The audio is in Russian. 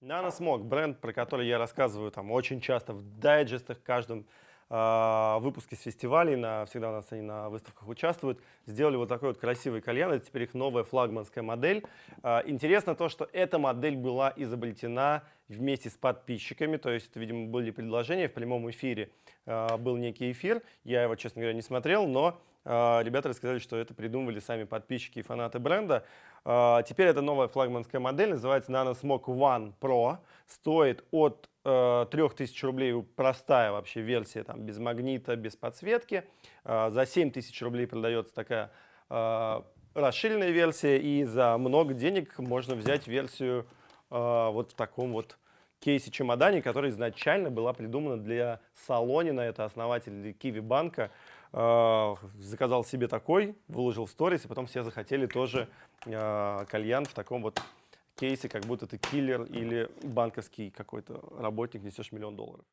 Nanosmog, бренд, про который я рассказываю там очень часто в дайджестах, в каждом э, выпуске с фестивалей, на, всегда у нас они на выставках участвуют, сделали вот такой вот красивый кальян, это теперь их новая флагманская модель. Э, интересно то, что эта модель была изобретена вместе с подписчиками, то есть, видимо, были предложения в прямом эфире, э, был некий эфир, я его, честно говоря, не смотрел, но а, ребята рассказали, что это придумывали сами подписчики и фанаты бренда. А, теперь это новая флагманская модель, называется NanoSmoke One Pro. Стоит от 3000 э, рублей простая вообще версия, там, без магнита, без подсветки. За 7000 рублей продается такая расширенная версия, и за много денег можно взять версию вот в таком вот кейсе-чемодане, которая изначально была придумана для Солонина, это основатель Киви банка. Э, заказал себе такой, выложил в сторис, и потом все захотели тоже э, кальян в таком вот кейсе, как будто ты киллер или банковский какой-то работник, несешь миллион долларов.